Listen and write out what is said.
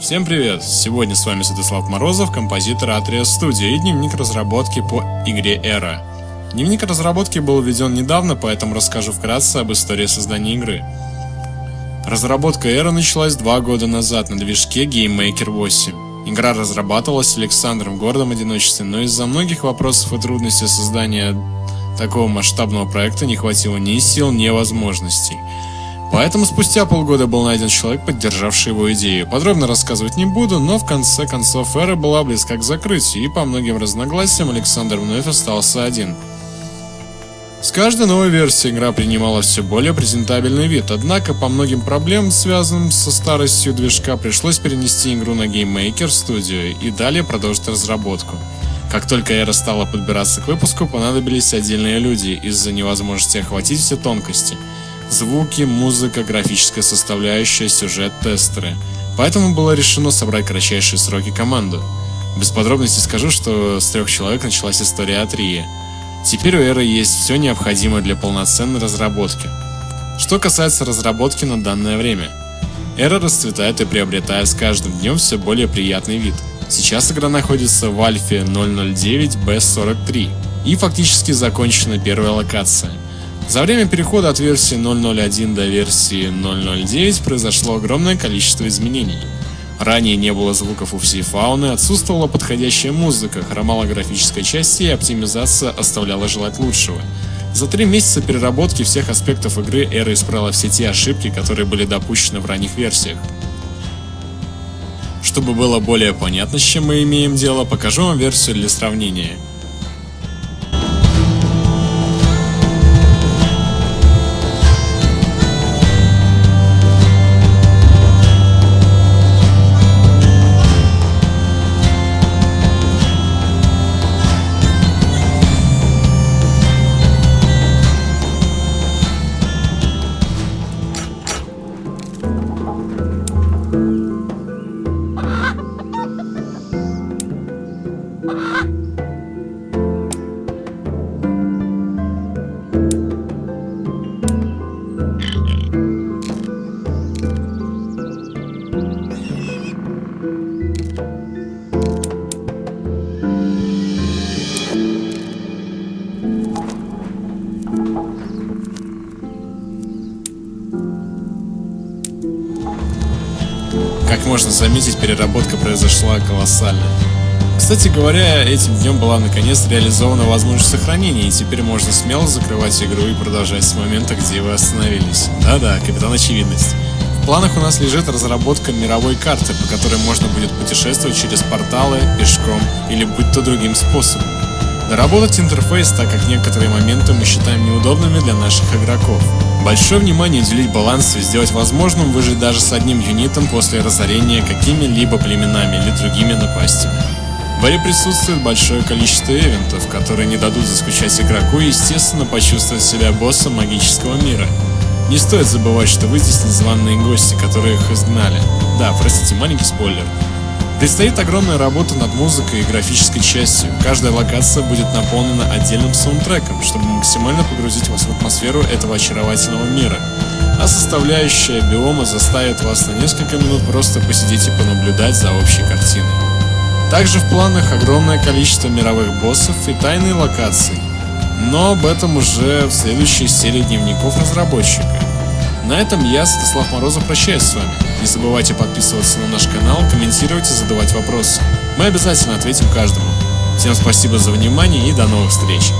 Всем привет! Сегодня с вами Святослав Морозов, композитор Atria Studio и дневник разработки по игре Era. Дневник разработки был введен недавно, поэтому расскажу вкратце об истории создания игры. Разработка Era началась два года назад на движке GameMaker 8. Игра разрабатывалась Александром гордом одиночестве, но из-за многих вопросов и трудностей создания такого масштабного проекта не хватило ни сил, ни возможностей – Поэтому спустя полгода был найден человек, поддержавший его идею. Подробно рассказывать не буду, но в конце концов эра была близка к закрытию, и по многим разногласиям Александр вновь остался один. С каждой новой версией игра принимала все более презентабельный вид, однако по многим проблемам, связанным со старостью движка, пришлось перенести игру на Game Maker Studio и далее продолжить разработку. Как только эра стала подбираться к выпуску, понадобились отдельные люди из-за невозможности охватить все тонкости – Звуки, музыка, графическая составляющая, сюжет, тестеры. Поэтому было решено собрать кратчайшие сроки команду. Без подробностей скажу, что с трех человек началась история Атрии. Теперь у Эры есть все необходимое для полноценной разработки. Что касается разработки на данное время. Эра расцветает и приобретает с каждым днем все более приятный вид. Сейчас игра находится в альфе 009 B43 и фактически закончена первая локация – за время перехода от версии 0.01 до версии 0.09 произошло огромное количество изменений. Ранее не было звуков у всей фауны, отсутствовала подходящая музыка, хромала графическая часть и оптимизация оставляла желать лучшего. За три месяца переработки всех аспектов игры Эра исправила все те ошибки, которые были допущены в ранних версиях. Чтобы было более понятно, с чем мы имеем дело, покажу вам версию для сравнения – Как можно заметить, переработка произошла колоссально. Кстати говоря, этим днем была наконец реализована возможность сохранения, и теперь можно смело закрывать игру и продолжать с момента, где вы остановились. Да-да, капитан очевидность. В планах у нас лежит разработка мировой карты, по которой можно будет путешествовать через порталы, пешком или быть то другим способом. Доработать интерфейс, так как некоторые моменты мы считаем неудобными для наших игроков. Большое внимание уделить балансу и сделать возможным выжить даже с одним юнитом после разорения какими-либо племенами или другими напастями. Игре присутствует большое количество ивентов, которые не дадут заскучать игроку и, естественно, почувствовать себя боссом магического мира. Не стоит забывать, что вы здесь незваные гости, которые их изгнали. Да, простите, маленький спойлер. Предстоит огромная работа над музыкой и графической частью. Каждая локация будет наполнена отдельным саундтреком, чтобы максимально погрузить вас в атмосферу этого очаровательного мира. А составляющая биома заставит вас на несколько минут просто посидеть и понаблюдать за общей картиной. Также в планах огромное количество мировых боссов и тайные локации. Но об этом уже в следующей серии дневников разработчика. На этом я, Святослав Морозов, прощаюсь с вами. Не забывайте подписываться на наш канал, комментировать и задавать вопросы. Мы обязательно ответим каждому. Всем спасибо за внимание и до новых встреч.